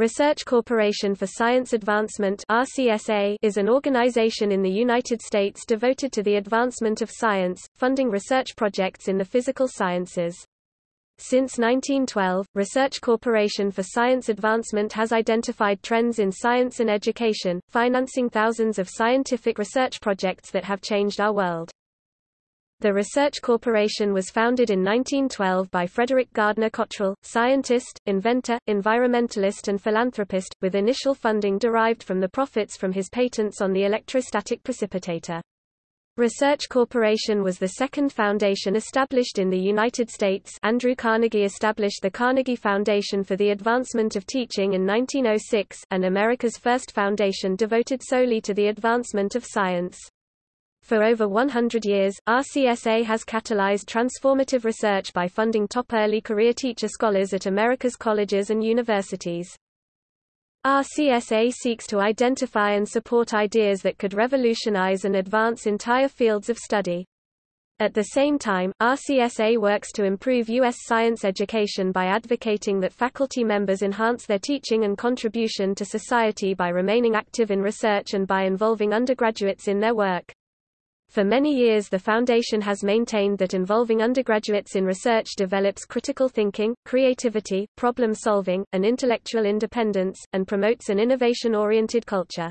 Research Corporation for Science Advancement RCSA is an organization in the United States devoted to the advancement of science, funding research projects in the physical sciences. Since 1912, Research Corporation for Science Advancement has identified trends in science and education, financing thousands of scientific research projects that have changed our world. The Research Corporation was founded in 1912 by Frederick Gardner Cottrell, scientist, inventor, environmentalist and philanthropist, with initial funding derived from the profits from his patents on the electrostatic precipitator. Research Corporation was the second foundation established in the United States Andrew Carnegie established the Carnegie Foundation for the Advancement of Teaching in 1906, and America's first foundation devoted solely to the advancement of science. For over 100 years, RCSA has catalyzed transformative research by funding top early career teacher scholars at America's colleges and universities. RCSA seeks to identify and support ideas that could revolutionize and advance entire fields of study. At the same time, RCSA works to improve U.S. science education by advocating that faculty members enhance their teaching and contribution to society by remaining active in research and by involving undergraduates in their work. For many years the Foundation has maintained that involving undergraduates in research develops critical thinking, creativity, problem solving, and intellectual independence, and promotes an innovation-oriented culture.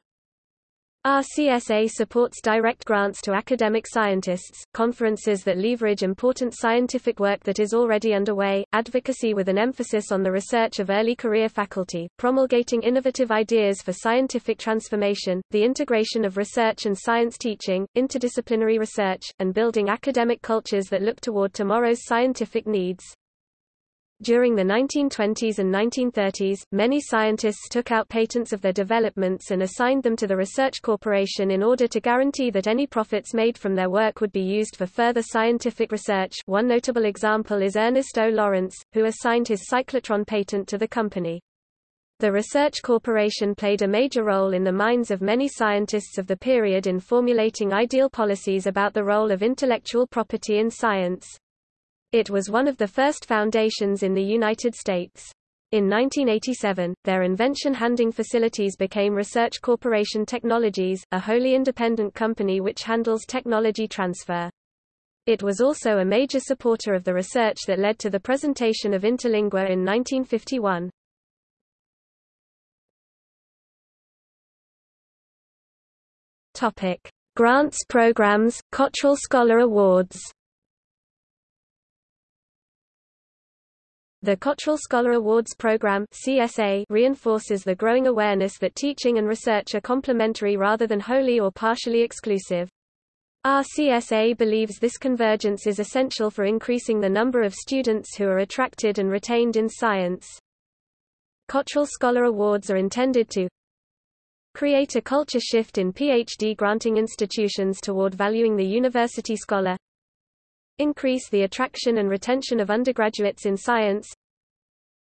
RCSA supports direct grants to academic scientists, conferences that leverage important scientific work that is already underway, advocacy with an emphasis on the research of early career faculty, promulgating innovative ideas for scientific transformation, the integration of research and science teaching, interdisciplinary research, and building academic cultures that look toward tomorrow's scientific needs. During the 1920s and 1930s, many scientists took out patents of their developments and assigned them to the Research Corporation in order to guarantee that any profits made from their work would be used for further scientific research. One notable example is Ernest O. Lawrence, who assigned his cyclotron patent to the company. The Research Corporation played a major role in the minds of many scientists of the period in formulating ideal policies about the role of intellectual property in science. It was one of the first foundations in the United States. In 1987, their invention handing facilities became Research Corporation Technologies, a wholly independent company which handles technology transfer. It was also a major supporter of the research that led to the presentation of Interlingua in 1951. Topic: Grants programs, Cottrell Scholar Awards The Cottrell Scholar Awards Program CSA reinforces the growing awareness that teaching and research are complementary rather than wholly or partially exclusive. RCSA believes this convergence is essential for increasing the number of students who are attracted and retained in science. Cottrell Scholar Awards are intended to create a culture shift in PhD granting institutions toward valuing the university scholar, Increase the attraction and retention of undergraduates in science.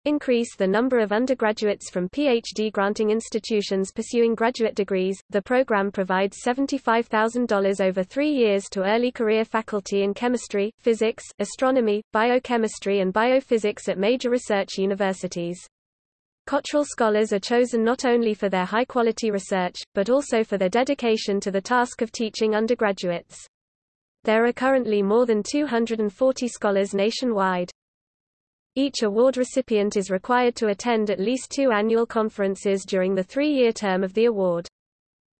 Increase the number of undergraduates from PhD granting institutions pursuing graduate degrees. The program provides $75,000 over three years to early career faculty in chemistry, physics, astronomy, biochemistry, and biophysics at major research universities. Cottrell scholars are chosen not only for their high quality research, but also for their dedication to the task of teaching undergraduates. There are currently more than 240 scholars nationwide. Each award recipient is required to attend at least two annual conferences during the three-year term of the award.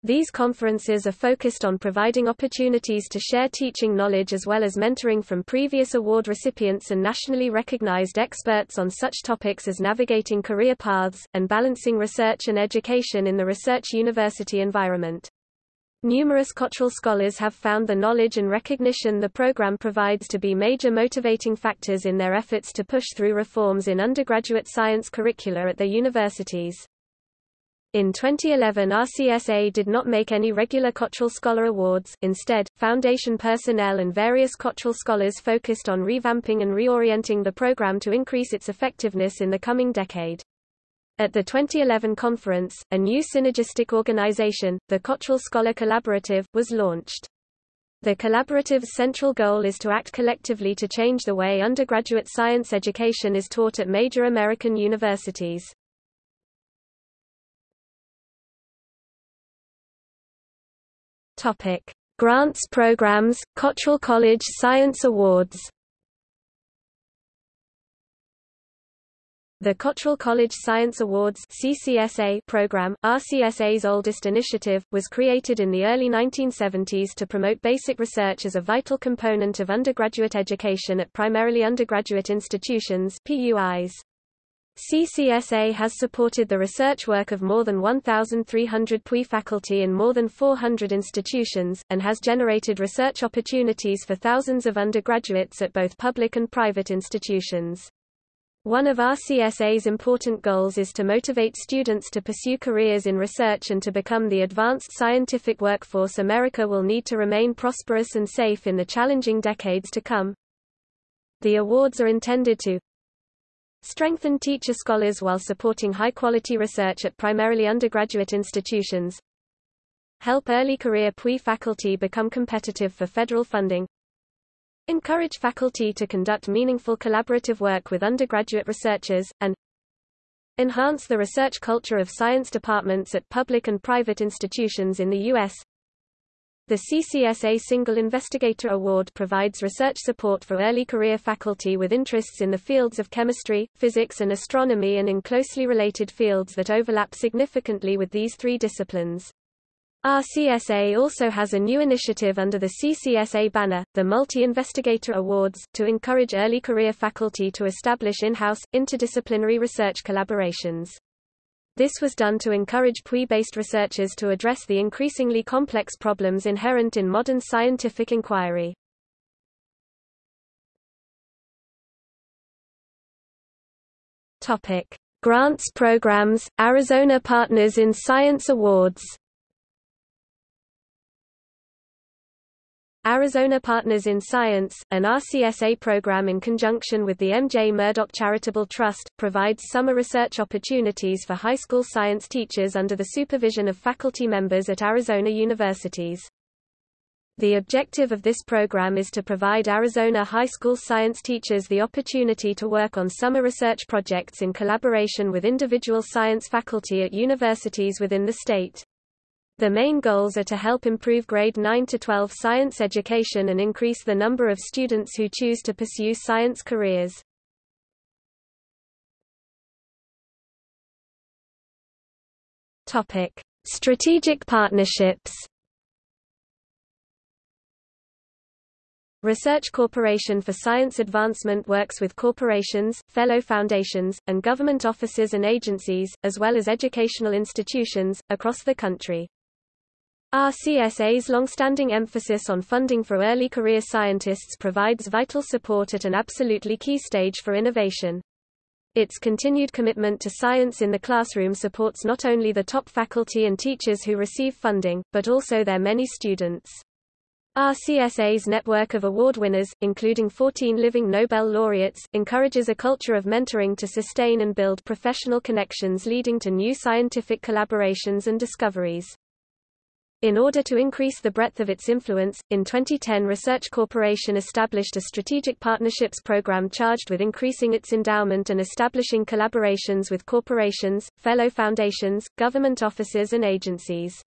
These conferences are focused on providing opportunities to share teaching knowledge as well as mentoring from previous award recipients and nationally recognized experts on such topics as navigating career paths, and balancing research and education in the research university environment. Numerous Cottrell scholars have found the knowledge and recognition the program provides to be major motivating factors in their efforts to push through reforms in undergraduate science curricula at their universities. In 2011 RCSA did not make any regular Cottrell Scholar Awards, instead, Foundation personnel and various Cottrell scholars focused on revamping and reorienting the program to increase its effectiveness in the coming decade. At the 2011 conference, a new synergistic organization, the Cottrell Scholar Collaborative, was launched. The collaborative's central goal is to act collectively to change the way undergraduate science education is taught at major American universities. Topic: Grants programs, Cottrell College Science Awards The Cottrell College Science Awards CCSA program, RCSA's oldest initiative, was created in the early 1970s to promote basic research as a vital component of undergraduate education at primarily undergraduate institutions PUIs. CCSA has supported the research work of more than 1,300 PUI faculty in more than 400 institutions, and has generated research opportunities for thousands of undergraduates at both public and private institutions. One of RCSA's important goals is to motivate students to pursue careers in research and to become the advanced scientific workforce America will need to remain prosperous and safe in the challenging decades to come. The awards are intended to strengthen teacher scholars while supporting high-quality research at primarily undergraduate institutions, help early career PUI faculty become competitive for federal funding, encourage faculty to conduct meaningful collaborative work with undergraduate researchers, and enhance the research culture of science departments at public and private institutions in the U.S. The CCSA Single Investigator Award provides research support for early career faculty with interests in the fields of chemistry, physics and astronomy and in closely related fields that overlap significantly with these three disciplines. RCSA also has a new initiative under the CCSA banner, the Multi-Investigator Awards, to encourage early career faculty to establish in-house, interdisciplinary research collaborations. This was done to encourage PUI-based researchers to address the increasingly complex problems inherent in modern scientific inquiry. Topic: Grants programs, Arizona Partners in Science Awards Arizona Partners in Science, an RCSA program in conjunction with the M.J. Murdock Charitable Trust, provides summer research opportunities for high school science teachers under the supervision of faculty members at Arizona universities. The objective of this program is to provide Arizona high school science teachers the opportunity to work on summer research projects in collaboration with individual science faculty at universities within the state. The main goals are to help improve grade 9 to 12 science education and increase the number of students who choose to pursue science careers. Topic: Strategic partnerships. Research Corporation for Science Advancement works with corporations, fellow foundations, and government offices and agencies, as well as educational institutions, across the country. RCSA's long-standing emphasis on funding for early career scientists provides vital support at an absolutely key stage for innovation. Its continued commitment to science in the classroom supports not only the top faculty and teachers who receive funding, but also their many students. RCSA's network of award winners, including 14 living Nobel laureates, encourages a culture of mentoring to sustain and build professional connections leading to new scientific collaborations and discoveries. In order to increase the breadth of its influence, in 2010 Research Corporation established a strategic partnerships program charged with increasing its endowment and establishing collaborations with corporations, fellow foundations, government offices and agencies.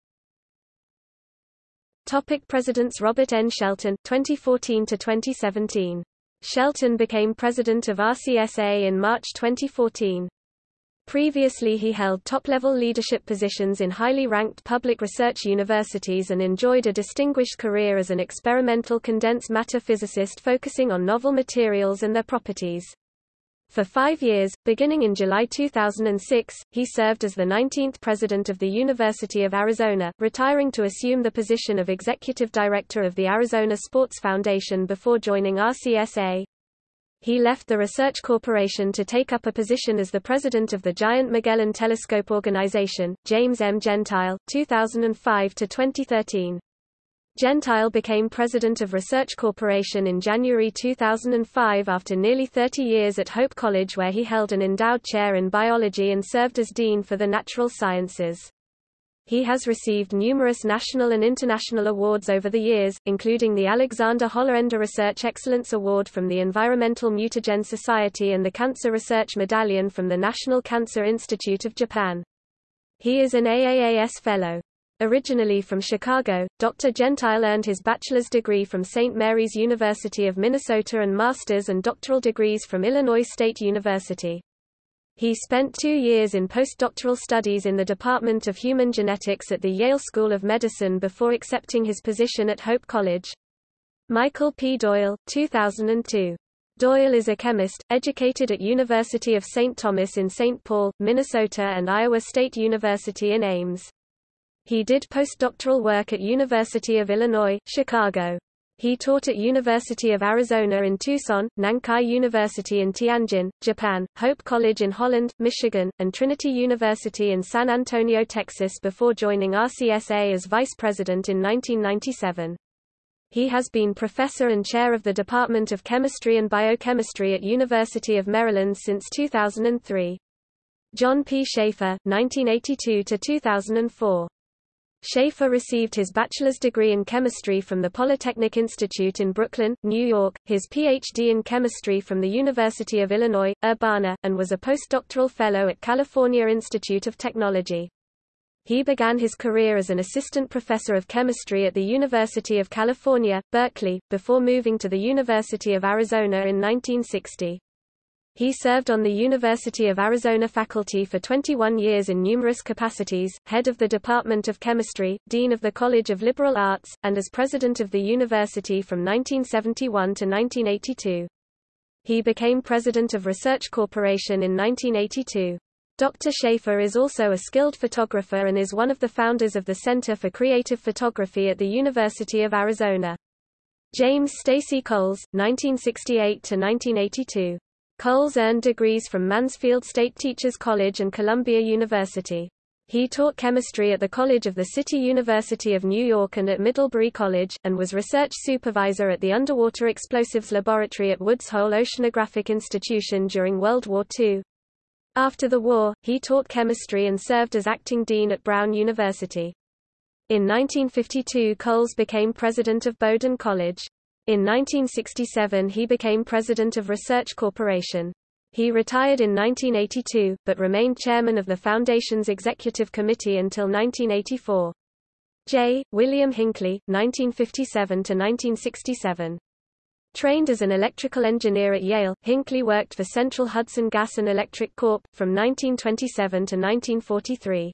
Topic Presidents Robert N. Shelton 2014 to 2017 Shelton became president of RCSA in March 2014. Previously he held top-level leadership positions in highly ranked public research universities and enjoyed a distinguished career as an experimental condensed matter physicist focusing on novel materials and their properties. For five years, beginning in July 2006, he served as the 19th president of the University of Arizona, retiring to assume the position of executive director of the Arizona Sports Foundation before joining RCSA. He left the Research Corporation to take up a position as the president of the Giant Magellan Telescope Organization, James M. Gentile, 2005 to 2013. Gentile became president of Research Corporation in January 2005 after nearly 30 years at Hope College where he held an endowed chair in biology and served as dean for the natural sciences. He has received numerous national and international awards over the years, including the Alexander Hollaender Research Excellence Award from the Environmental Mutagen Society and the Cancer Research Medallion from the National Cancer Institute of Japan. He is an AAAS Fellow. Originally from Chicago, Dr. Gentile earned his bachelor's degree from St. Mary's University of Minnesota and master's and doctoral degrees from Illinois State University. He spent two years in postdoctoral studies in the Department of Human Genetics at the Yale School of Medicine before accepting his position at Hope College. Michael P. Doyle, 2002. Doyle is a chemist, educated at University of St. Thomas in St. Paul, Minnesota and Iowa State University in Ames. He did postdoctoral work at University of Illinois, Chicago. He taught at University of Arizona in Tucson, Nankai University in Tianjin, Japan, Hope College in Holland, Michigan, and Trinity University in San Antonio, Texas before joining RCSA as vice president in 1997. He has been professor and chair of the Department of Chemistry and Biochemistry at University of Maryland since 2003. John P. Schaefer, 1982–2004. Schaefer received his bachelor's degree in chemistry from the Polytechnic Institute in Brooklyn, New York, his Ph.D. in chemistry from the University of Illinois, Urbana, and was a postdoctoral fellow at California Institute of Technology. He began his career as an assistant professor of chemistry at the University of California, Berkeley, before moving to the University of Arizona in 1960. He served on the University of Arizona faculty for 21 years in numerous capacities, head of the Department of Chemistry, dean of the College of Liberal Arts, and as president of the university from 1971 to 1982. He became president of Research Corporation in 1982. Dr. Schaefer is also a skilled photographer and is one of the founders of the Center for Creative Photography at the University of Arizona. James Stacy Coles, 1968–1982. Coles earned degrees from Mansfield State Teachers College and Columbia University. He taught chemistry at the College of the City University of New York and at Middlebury College, and was research supervisor at the Underwater Explosives Laboratory at Woods Hole Oceanographic Institution during World War II. After the war, he taught chemistry and served as acting dean at Brown University. In 1952 Coles became president of Bowdoin College. In 1967 he became president of Research Corporation. He retired in 1982, but remained chairman of the Foundation's executive committee until 1984. J. William Hinckley, 1957–1967. Trained as an electrical engineer at Yale, Hinckley worked for Central Hudson Gas and Electric Corp. from 1927 to 1943.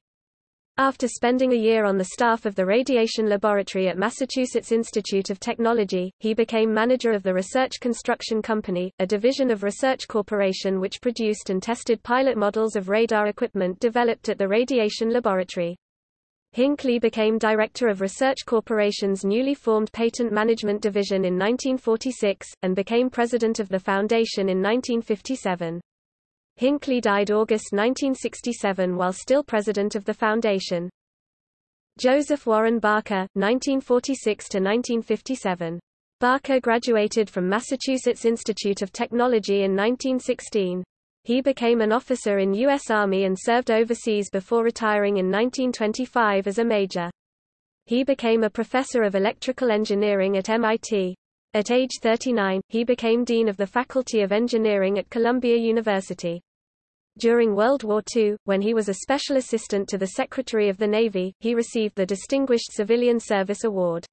After spending a year on the staff of the Radiation Laboratory at Massachusetts Institute of Technology, he became manager of the Research Construction Company, a division of Research Corporation which produced and tested pilot models of radar equipment developed at the Radiation Laboratory. Hinckley became director of Research Corporation's newly formed Patent Management Division in 1946, and became president of the foundation in 1957. Hinckley died August 1967 while still president of the foundation. Joseph Warren Barker, 1946–1957. Barker graduated from Massachusetts Institute of Technology in 1916. He became an officer in U.S. Army and served overseas before retiring in 1925 as a major. He became a professor of electrical engineering at MIT. At age 39, he became dean of the Faculty of Engineering at Columbia University. During World War II, when he was a special assistant to the Secretary of the Navy, he received the Distinguished Civilian Service Award.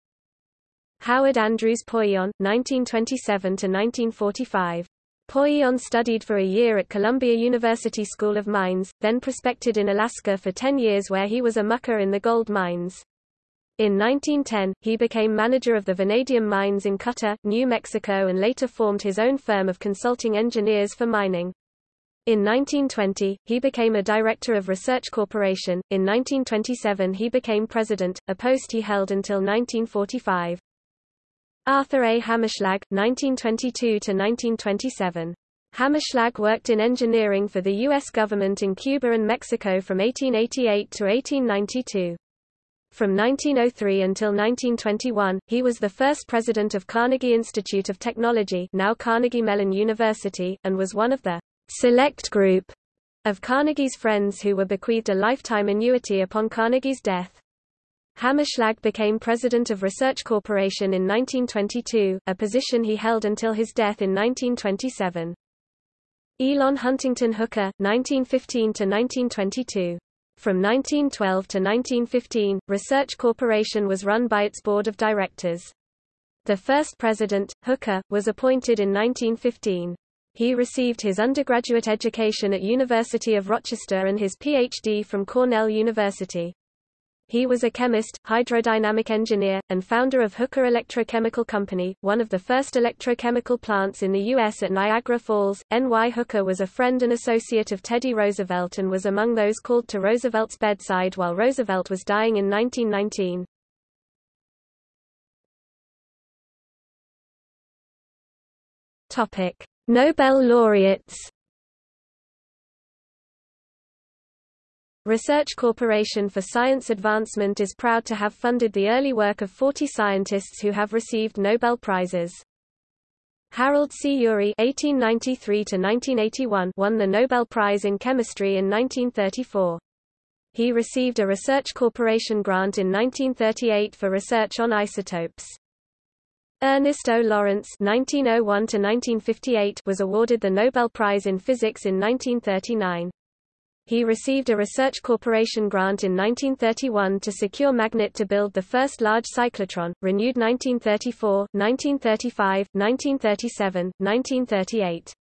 Howard Andrews Poillon, 1927–1945. Poillon studied for a year at Columbia University School of Mines, then prospected in Alaska for 10 years where he was a mucker in the gold mines. In 1910, he became manager of the vanadium mines in Cutter, New Mexico and later formed his own firm of consulting engineers for mining. In 1920, he became a director of Research Corporation. In 1927 he became president, a post he held until 1945. Arthur A. Hammerschlag, 1922–1927. Hammerschlag worked in engineering for the U.S. government in Cuba and Mexico from 1888 to 1892. From 1903 until 1921, he was the first president of Carnegie Institute of Technology now Carnegie Mellon University, and was one of the select group of Carnegie's friends who were bequeathed a lifetime annuity upon Carnegie's death. Hammerschlag became president of Research Corporation in 1922, a position he held until his death in 1927. Elon Huntington Hooker, 1915–1922 From 1912 to 1915, Research Corporation was run by its board of directors. The first president, Hooker, was appointed in 1915. He received his undergraduate education at University of Rochester and his PhD from Cornell University. He was a chemist, hydrodynamic engineer, and founder of Hooker Electrochemical Company, one of the first electrochemical plants in the U.S. at Niagara Falls. N.Y. Hooker was a friend and associate of Teddy Roosevelt and was among those called to Roosevelt's bedside while Roosevelt was dying in 1919. Topic: Nobel laureates Research Corporation for Science Advancement is proud to have funded the early work of 40 scientists who have received Nobel Prizes. Harold C. Urey (1893–1981) won the Nobel Prize in Chemistry in 1934. He received a Research Corporation grant in 1938 for research on isotopes. Ernest O. Lawrence (1901–1958) was awarded the Nobel Prize in Physics in 1939. He received a Research Corporation grant in 1931 to secure magnet to build the first large cyclotron, renewed 1934, 1935, 1937, 1938.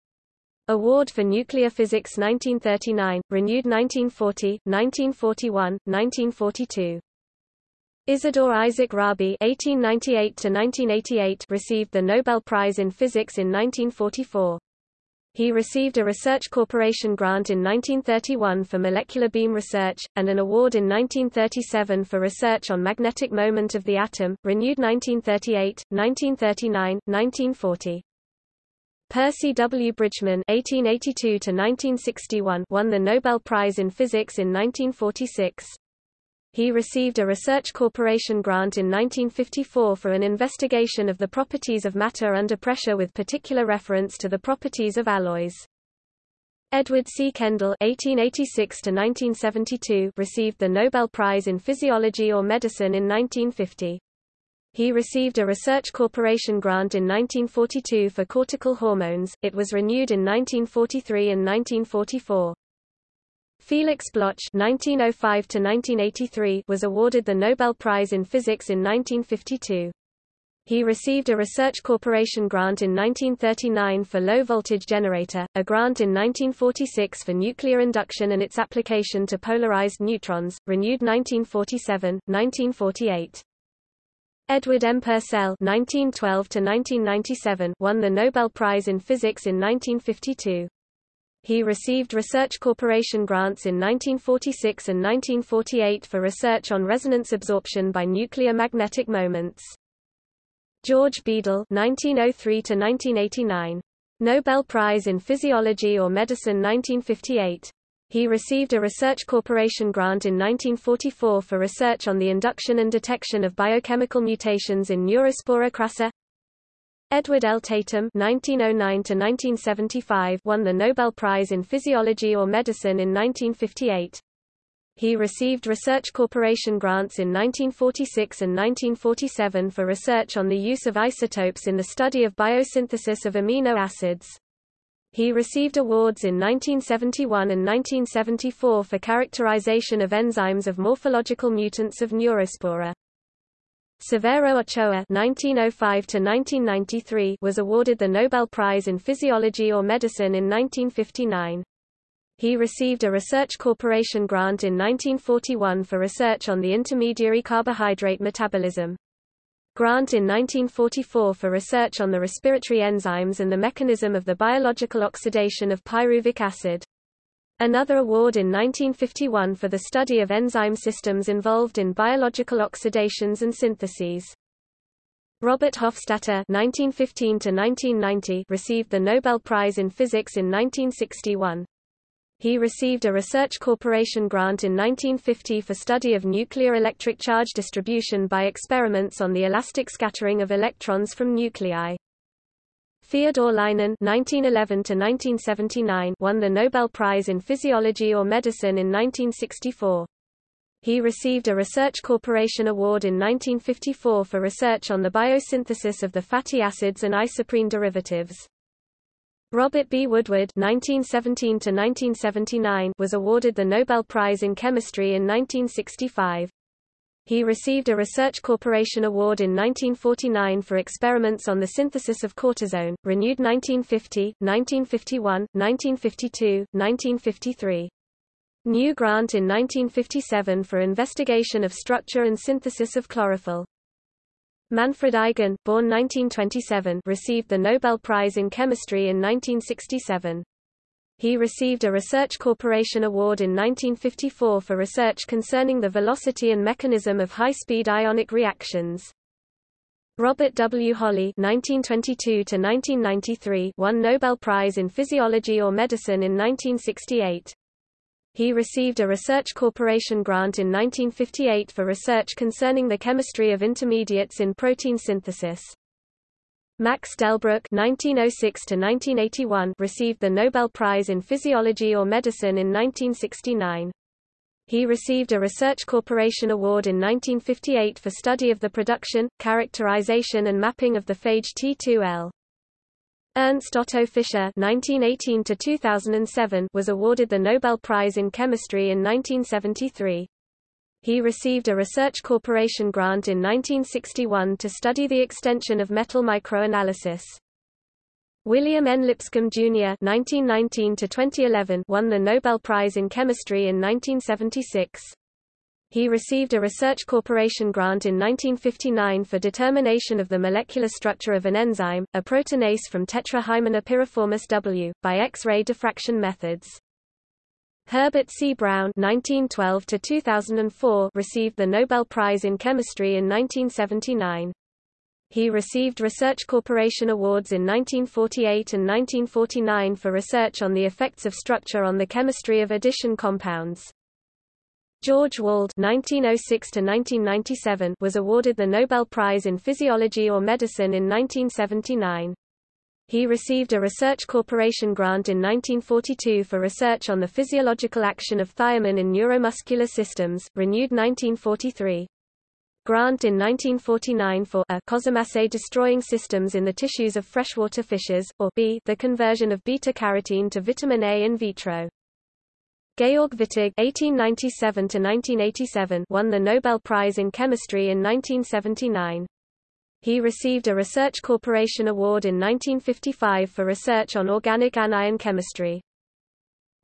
Award for Nuclear Physics 1939, renewed 1940, 1941, 1942. Isidor Isaac Rabi (1898–1988) received the Nobel Prize in Physics in 1944. He received a Research Corporation grant in 1931 for molecular beam research, and an award in 1937 for research on magnetic moment of the atom, renewed 1938, 1939, 1940. Percy W. Bridgman (1882–1961) won the Nobel Prize in Physics in 1946. He received a Research Corporation grant in 1954 for an investigation of the properties of matter under pressure with particular reference to the properties of alloys. Edward C. Kendall (1886–1972) received the Nobel Prize in Physiology or Medicine in 1950. He received a Research Corporation grant in 1942 for cortical hormones. It was renewed in 1943 and 1944. Felix Bloch (1905–1983) was awarded the Nobel Prize in Physics in 1952. He received a Research Corporation grant in 1939 for low-voltage generator, a grant in 1946 for nuclear induction and its application to polarized neutrons, renewed 1947, 1948. Edward M. Purcell (1912–1997) won the Nobel Prize in Physics in 1952. He received Research Corporation grants in 1946 and 1948 for research on resonance absorption by nuclear magnetic moments. George Beadle (1903–1989), Nobel Prize in Physiology or Medicine 1958. He received a Research Corporation grant in 1944 for research on the induction and detection of biochemical mutations in Neurospora crassa. Edward L. Tatum (1909–1975) won the Nobel Prize in Physiology or Medicine in 1958. He received Research Corporation grants in 1946 and 1947 for research on the use of isotopes in the study of biosynthesis of amino acids. He received awards in 1971 and 1974 for characterization of enzymes of morphological mutants of Neurospora. Severo Ochoa (1905–1993) was awarded the Nobel Prize in Physiology or Medicine in 1959. He received a Research Corporation grant in 1941 for research on the intermediary carbohydrate metabolism. Grant in 1944 for research on the respiratory enzymes and the mechanism of the biological oxidation of pyruvic acid. Another award in 1951 for the study of enzyme systems involved in biological oxidations and syntheses. Robert Hofstadter (1915–1990) received the Nobel Prize in Physics in 1961. He received a Research Corporation grant in 1950 for study of nuclear electric charge distribution by experiments on the elastic scattering of electrons from nuclei. Feodor Lynen (1911–1979) won the Nobel Prize in Physiology or Medicine in 1964. He received a Research Corporation Award in 1954 for research on the biosynthesis of the fatty acids and isoprene derivatives. Robert B. Woodward (1917–1979) was awarded the Nobel Prize in Chemistry in 1965. He received a Research Corporation Award in 1949 for experiments on the synthesis of cortisone, renewed 1950, 1951, 1952, 1953. New grant in 1957 for investigation of structure and synthesis of chlorophyll. Manfred Eigen, born 1927, received the Nobel Prize in Chemistry in 1967. He received a Research Corporation Award in 1954 for research concerning the velocity and mechanism of high-speed ionic reactions. Robert W. Holley (1922–1993) won Nobel Prize in Physiology or Medicine in 1968. He received a Research Corporation grant in 1958 for research concerning the chemistry of intermediates in protein synthesis. Max Delbruck (1906–1981) received the Nobel Prize in Physiology or Medicine in 1969. He received a Research Corporation Award in 1958 for study of the production, characterization and mapping of the phage T2L. Ernst Otto Fischer (1918–2007) was awarded the Nobel Prize in Chemistry in 1973. He received a Research Corporation grant in 1961 to study the extension of metal microanalysis. William N. Lipscomb Jr. (1919–2011) won the Nobel Prize in Chemistry in 1976. He received a Research Corporation grant in 1959 for determination of the molecular structure of an enzyme, a proteinase from Tetrahymena piriformis W, by X-ray diffraction methods. Herbert C. Brown (1912–2004) received the Nobel Prize in Chemistry in 1979. He received Research Corporation Awards in 1948 and 1949 for research on the effects of structure on the chemistry of addition compounds. George Wald (1906–1997) was awarded the Nobel Prize in Physiology or Medicine in 1979. He received a Research Corporation grant in 1942 for research on the physiological action of thiamine in neuromuscular systems, renewed 1943. Grant in 1949 for a cosamasse destroying systems in the tissues of freshwater fishes, or b the conversion of beta-carotene to vitamin A in vitro. Georg Wittig (1897–1987) won the Nobel Prize in Chemistry in 1979. He received a Research Corporation Award in 1955 for research on organic anion chemistry.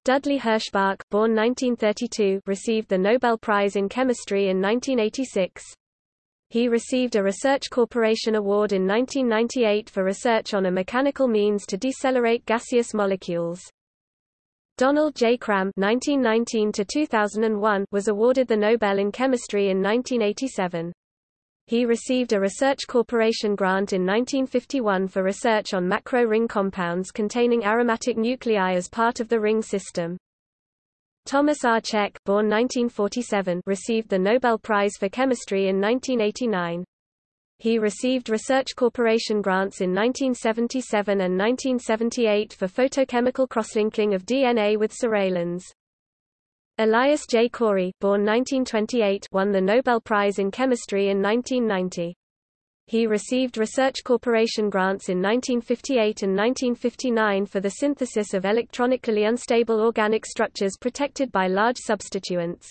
Dudley Herschbach, born 1932, received the Nobel Prize in Chemistry in 1986. He received a Research Corporation Award in 1998 for research on a mechanical means to decelerate gaseous molecules. Donald J. Cram (1919–2001) was awarded the Nobel in Chemistry in 1987. He received a Research Corporation grant in 1951 for research on macro ring compounds containing aromatic nuclei as part of the ring system. Thomas R. Cech, born 1947, received the Nobel Prize for Chemistry in 1989. He received Research Corporation grants in 1977 and 1978 for photochemical crosslinking of DNA with psoralen. Elias J. Corey, born 1928, won the Nobel Prize in Chemistry in 1990. He received Research Corporation grants in 1958 and 1959 for the synthesis of electronically unstable organic structures protected by large substituents.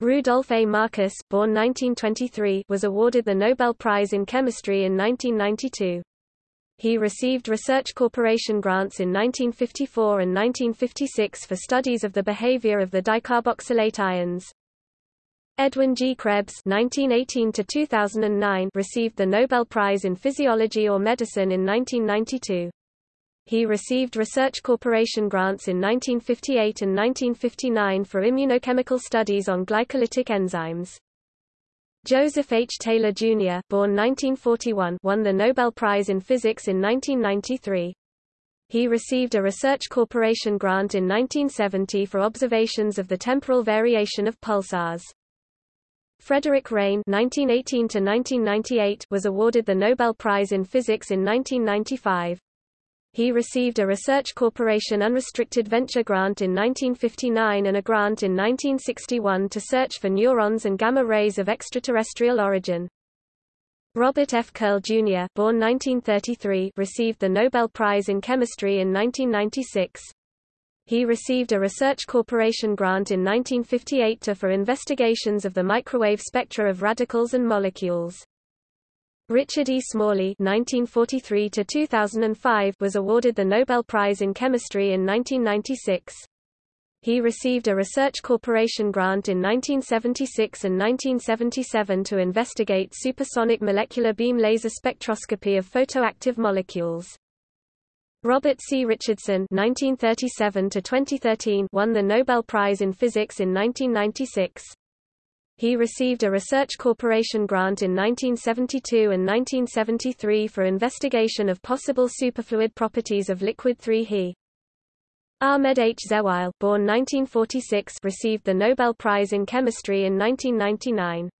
Rudolf A. Marcus, born 1923, was awarded the Nobel Prize in Chemistry in 1992. He received Research Corporation grants in 1954 and 1956 for studies of the behavior of the dicarboxylate ions. Edwin G. Krebs (1918–2009) received the Nobel Prize in Physiology or Medicine in 1992. He received Research Corporation grants in 1958 and 1959 for immunochemical studies on glycolytic enzymes. Joseph H. Taylor, Jr. born 1941, won the Nobel Prize in Physics in 1993. He received a Research Corporation grant in 1970 for observations of the temporal variation of pulsars. Frederick Reines (1918–1998) was awarded the Nobel Prize in Physics in 1995. He received a Research Corporation Unrestricted Venture Grant in 1959 and a grant in 1961 to search for neurons and gamma rays of extraterrestrial origin. Robert F. Curl, Jr. born 1933, received the Nobel Prize in Chemistry in 1996. He received a Research Corporation grant in 1958 to for investigations of the microwave spectra of radicals and molecules. Richard E. Smalley (1943–2005) was awarded the Nobel Prize in Chemistry in 1996. He received a Research Corporation grant in 1976 and 1977 to investigate supersonic molecular beam laser spectroscopy of photoactive molecules. Robert C. Richardson (1937–2013) won the Nobel Prize in Physics in 1996. He received a Research Corporation grant in 1972 and 1973 for investigation of possible superfluid properties of liquid 3He. Ahmed H. Zewail, born 1946, received the Nobel Prize in Chemistry in 1999.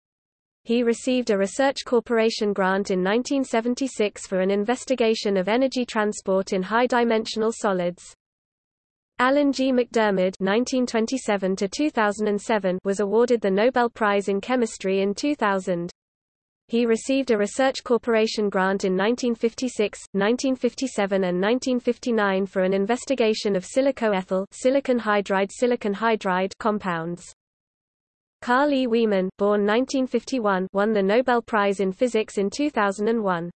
He received a Research Corporation grant in 1976 for an investigation of energy transport in high-dimensional solids. Alan G. MacDiarmid (1927–2007) was awarded the Nobel Prize in Chemistry in 2000. He received a Research Corporation grant in 1956, 1957 and 1959 for an investigation of silicoethyl silicon hydride silicon hydride compounds. Carl E. Wieman, born 1951, won the Nobel Prize in Physics in 2001.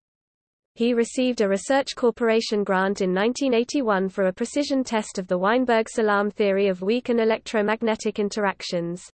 He received a Research Corporation grant in 1981 for a precision test of the Weinberg-Salam theory of weak and electromagnetic interactions.